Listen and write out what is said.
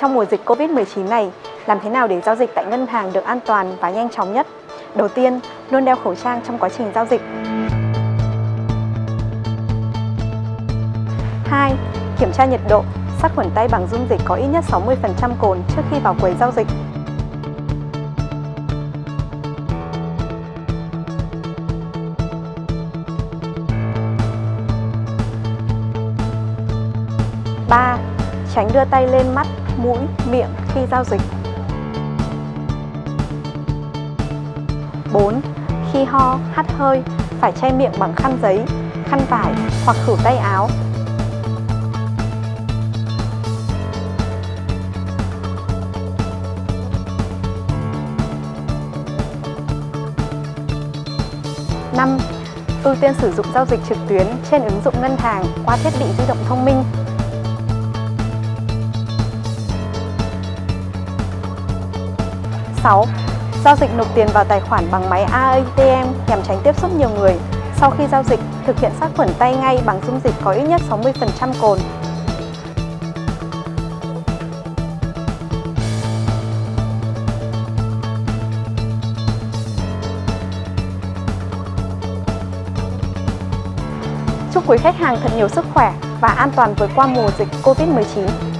Trong mùa dịch Covid-19 này, làm thế nào để giao dịch tại ngân hàng được an toàn và nhanh chóng nhất? Đầu tiên, luôn đeo khẩu trang trong quá trình giao dịch. 2. Kiểm tra nhiệt độ, sát khuẩn tay bằng dung dịch có ít nhất 60% cồn trước khi vào quầy giao dịch. Ba, Tránh đưa tay lên mắt, mũi, miệng khi giao dịch. 4. Khi ho, hắt hơi, phải che miệng bằng khăn giấy, khăn vải hoặc khử tay áo. Năm, ưu tiên sử dụng giao dịch trực tuyến trên ứng dụng ngân hàng qua thiết bị di động thông minh 6. Giao dịch nộp tiền vào tài khoản bằng máy ATM nhằm tránh tiếp xúc nhiều người. Sau khi giao dịch, thực hiện sát khuẩn tay ngay bằng dung dịch có ít nhất 60% cồn. Chúc quý khách hàng thật nhiều sức khỏe và an toàn vượt qua mùa dịch Covid-19.